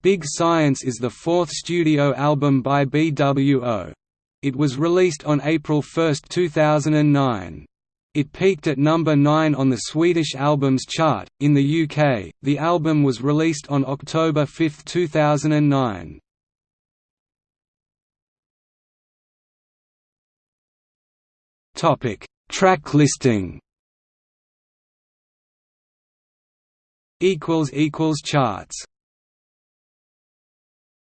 Big Science is the fourth studio album by BWO. It was released on April 1, 2009. It peaked at number 9 on the Swedish Albums Chart. In the UK, the album was released on October 5, 2009. Topic: Track listing. Equals equals charts.